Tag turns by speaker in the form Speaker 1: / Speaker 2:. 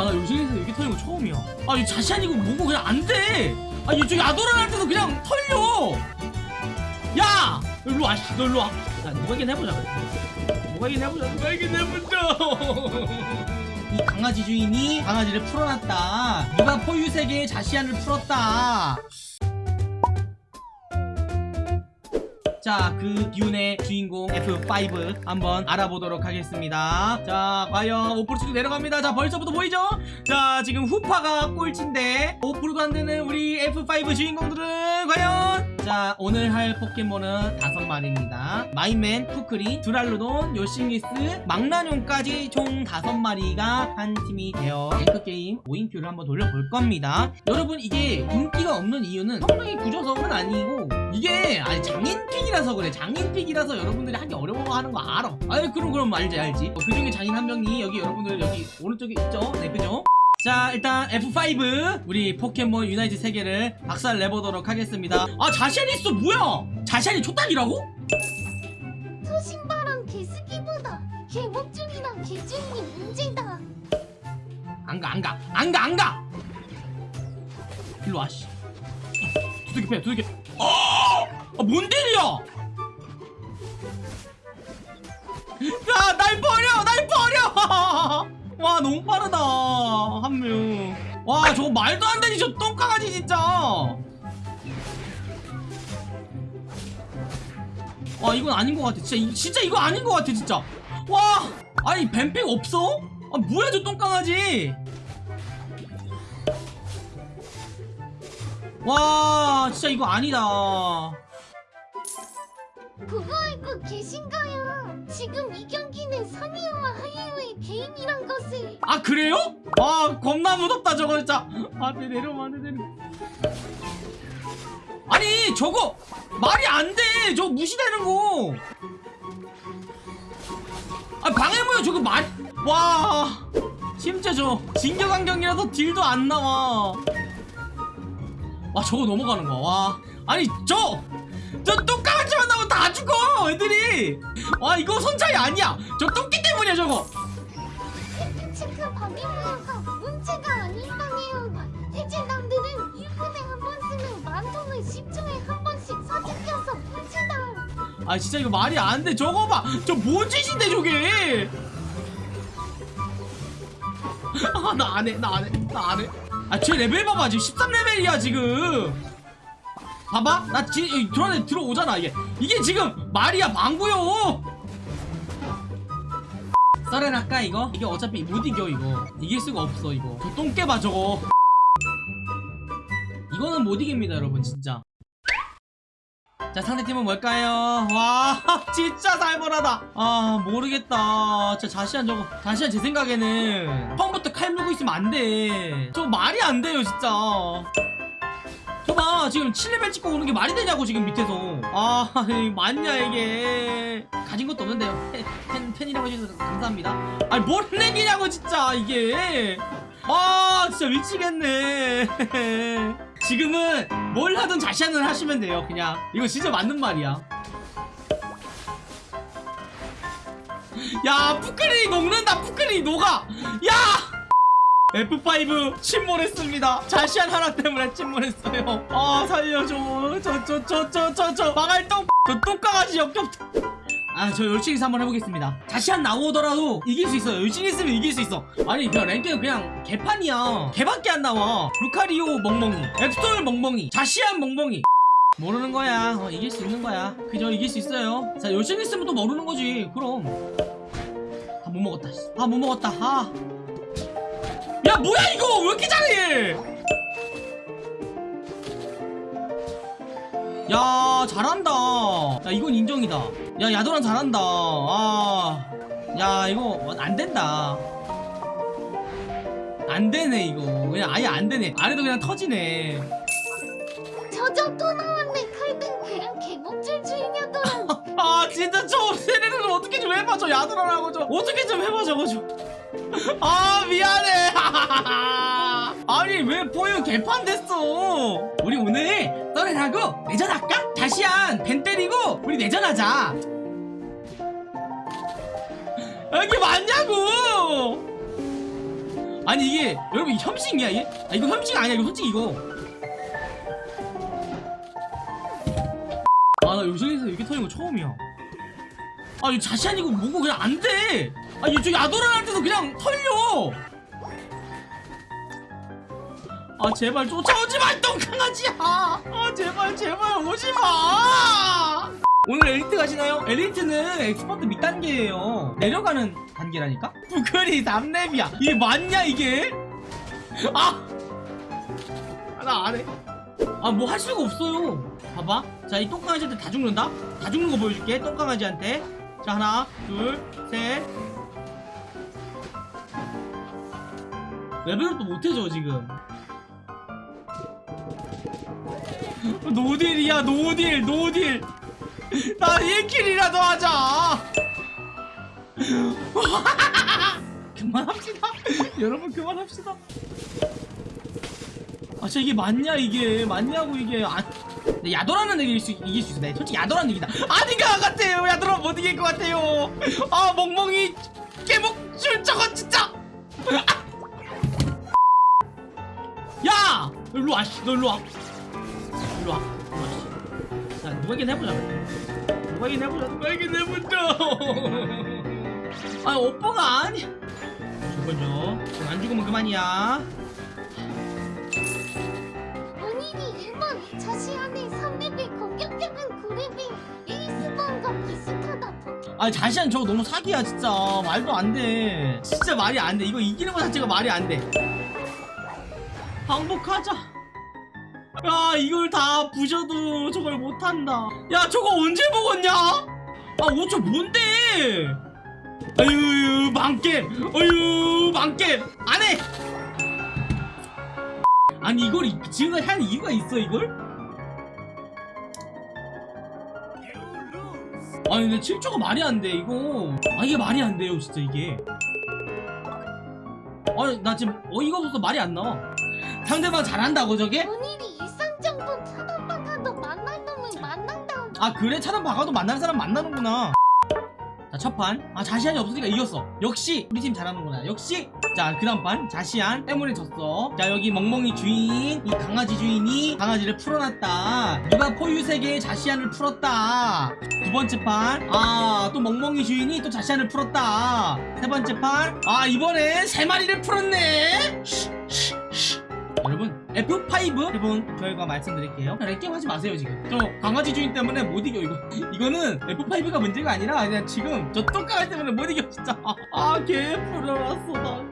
Speaker 1: 아나 요즘에서 이렇게 털린 거 처음이야. 아이 자시한 이거 뭐고 그냥 안돼. 아 이쪽 야도를 할 때도 그냥 털려. 야! 일로 와 씨, 너 일로 와. 야, 누가 이긴 해보자. 누가 이긴 해보자. 누가 이긴 해보자. 이 강아지 주인이 강아지를 풀어놨다. 누가 포유 세계의 자시안을 풀었다 자, 그 듀의 주인공 F5 한번 알아보도록 하겠습니다. 자, 과연 오프로치도 내려갑니다. 자, 벌써부터 보이죠? 자, 지금 후파가 꼴찌인데 5프로도 안 되는 우리 F5 주인공들은 과연? 자, 오늘 할 포켓몬은 다섯 마리입니다. 마임맨, 푸크린, 두랄루돈, 요씽리스, 망나뇽까지 총 다섯 마리가 한 팀이 되어 랭크게임 5인큐를 한번 돌려볼 겁니다. 여러분, 이게 인기가 없는 이유는 성능이 구려서는 아니고 이게 아니 장인픽이라서 그래. 장인픽이라서 여러분들이 하기 어려워하는 거 알아. 아유 그럼 그럼 알지 알지? 어, 그중에 장인 한 명이 여기 여러분들 여기 오른쪽에 있죠? 네 그죠 자 일단 F5 우리 포켓몬 유나이트 세계를 박살 내보도록 하겠습니다. 아 자시안이 있어. 뭐야? 자시안이 초딱이라고?
Speaker 2: 초신바람 개쓰기보다 개복중이랑 개주인이 문제다.
Speaker 1: 안가 안가 안가 안가! 일로 와씨. 두들겨 패 두들겨 아, 뭔 일이야? 야날 버려! 날 버려 와 너무 빠르다. 한명 와 저거 말도 안 되지 저 똥강아지 진짜. 와 이건 아닌 것 같아. 진짜 이- 진짜 이거 아닌 것 같아 진짜. 와 아니 뱀픽 없어? 아 뭐야 저 똥강아지? 와 진짜 이거 아니다
Speaker 2: 그거 알고 계신가요? 지금 이 경기는 선의와 하이오의 게임이란 것을.
Speaker 1: 아 그래요? 와 겁나 무섭다 저거 진짜. 안돼 내려오면 안돼 내려 아니 저거 말이 안돼. 저거 무시되는 거 아 방해모야 저거 말 와 심지어 저 진격안경이라서 딜도 안 나와. 와 저거 넘어가는 거야 와. 아니 저 다 죽어 애들이. 와 이거 손 차이 아니야. 저 똥기 때문이야 저거.
Speaker 2: 체크 방해무가 문제가 아니라네요. 해제남들은 1분에 한 번 쓰는 만통을 10초에 한 번씩 사진껴서 문제다.
Speaker 1: 아 진짜 이거 말이 안 돼. 저거 봐저 뭔 짓인데 저게? 아나 안해 나 안해 나 안해. 아 쟤 레벨 봐봐. 지금 13레벨이야 지금 봐봐. 나 지금 들어 들어오잖아 이게. 이게 지금 말이야 망구요. 썰은 할까 이거? 이게 어차피 못 이겨 이거. 이길 수가 없어 이거. 저 똥깨봐 저거. 이거는 못 이깁니다 여러분 진짜. 자 상대팀은 뭘까요? 와 진짜 살벌하다. 아 모르겠다. 진짜 자시한 저거 자시한 제 생각에는. 처음부터 칼 물고 있으면 안돼. 저거 말이 안 돼요 진짜 지금 7레벨 찍고 오는 게 말이 되냐고 지금 밑에서. 아 맞냐 이게. 가진 것도 없는데요. 팬, 팬, 팬이라고 해주셔서 감사합니다. 아니 뭘 내기냐고 진짜 이게. 아 진짜 미치겠네. 지금은 뭘 하든 자시한을 하시면 돼요 그냥. 이거 진짜 맞는 말이야. 야 푸크리 녹는다 푸크리 녹아. 야 F5 침몰했습니다. 자시한 하나 때문에 침몰했어요. 아 살려줘. 저 저 저 저 저 저. 망할 똥저 똥강아지 역겹다 아저 열심히 한번 해보겠습니다. 자시한 나오더라도 이길 수 있어요. 열심히 있으면 이길 수 있어. 아니 그냥 랭크는 그냥 개판이야. 개밖에 안 나와. 루카리오 멍멍이. 앱스톨 멍멍이. 자시한 멍멍이. 모르는 거야. 어, 이길 수 있는 거야. 그죠 이길 수 있어요. 자 열심히 있으면 또 모르는 거지. 그럼. 아 못 먹었다. 아 못 먹었다. 아 야 뭐야 이거? 왜 이렇게 잘해 야 잘한다. 야 이건 인정이다. 야 야도란 잘한다. 아야 이거 안된다. 안되네 이거. 그냥 아예 안되네. 아래도 그냥 터지네.
Speaker 2: 저저 또 나왔네. 칼든 그냥 개복줄 주인이었더라.
Speaker 1: 아 진짜 저 세례를 어떻게 좀 해봐 저 야도란하고 저 어떻게 좀 해봐 저거 좀 아 미안해. 아니 왜 포유 개판 됐어? 우리 오늘 썰렌하고 내전할까? 다시한 벤 때리고 우리 내전하자. 아, 이게 맞냐고? 아니 이게 여러분 이게 현실이야 이게? 아 이거 현실 아니야 이거 솔직히 이거. 아나 요즘에서 이렇게 터는 거 처음이야. 아 이거 자시 아니고 뭐고 그냥 안돼 아 이쪽 야도란한테도 그냥 털려 아 제발 쫓아오지 마 똥강아지야 아 제발 제발 오지마 오늘 엘리트 가시나요? 엘리트는 expert 밑단계예요 내려가는 단계라니까? 푸크린이 3렙이야 이게 맞냐 이게? 아! 나 안해 아 뭐 할 수가 없어요 봐봐 자이 똥강아지한테 다 죽는다? 다 죽는 거 보여줄게 똥강아지한테 자 하나 둘셋 레벨업도 못해줘 지금. 노딜이야 노딜 노딜. 나 1kill이라도 하자. 그만합시다. 여러분 그만합시다. 아 진짜 이게 맞냐 이게? 맞냐고 이게. 아, 내 야도라는 이길 수, 이길 수 있어. 내 솔직히 야도라는 이기다. 아닌 것 같아요. 야도라 못 이길 것 같아요. 아 멍멍이 깨목줄 저거 진짜 일로 와 씨, 너 일로 와. 일로 와. 일로 와 씨. 자 누가 이긴 해보자. 누가 이긴 해보자. 누가 이긴 해보자. 아 오빠가 아니. 죽어줘. 안 죽으면 그만이야.
Speaker 2: 본인이 일반 자시 안에 3레벨 공격력은 9레벨 에이스번과 비슷하다
Speaker 1: 아 자시한 저거 너무 사기야 진짜. 말도 안돼. 진짜 말이 안돼. 이거 이기는 거 자체가 말이 안돼 항복하자. 야 이걸 다 부셔도 저걸 못한다. 야 저거 언제 먹었냐? 아 5초 뭔데? 아유 망겜 아유 망겜 안해! 아니 이걸 이- 지금까지 하는 이유가 있어 이걸? 아니 근데 7초가 말이 안 돼 이거. 아 이게 말이 안 돼요 진짜 이게. 아니 나 지금 어이가 없어서 말이 안 나와 상대방 잘한다고 저게?
Speaker 2: 본인이 일상정보 차단받아도 만날 놈은 만난다
Speaker 1: 아 그래? 차단 박아도 만나는 사람 만나는구나. 자 첫판. 아 자시안이 없으니까 이겼어. 역시 우리 팀 잘하는구나. 역시. 자 그다음 판. 자시안 때문에 졌어. 자 여기 멍멍이 주인 이 강아지 주인이 강아지를 풀어놨다. 누가 포유세계의 자시안을 풀었다. 두 번째 판 아 또 멍멍이 주인이 또 자시안을 풀었다. 세 번째 판 아 이번엔 세 마리를 풀었네 여러분 F5 해본 결과 말씀드릴게요. 랭게임 하지 마세요 지금. 저 강아지 주인 때문에 못 이겨 이거. 이거는 F5가 문제가 아니라 그냥 지금 저 똥강아지 때문에 못 이겨 진짜. 아개 풀어놨어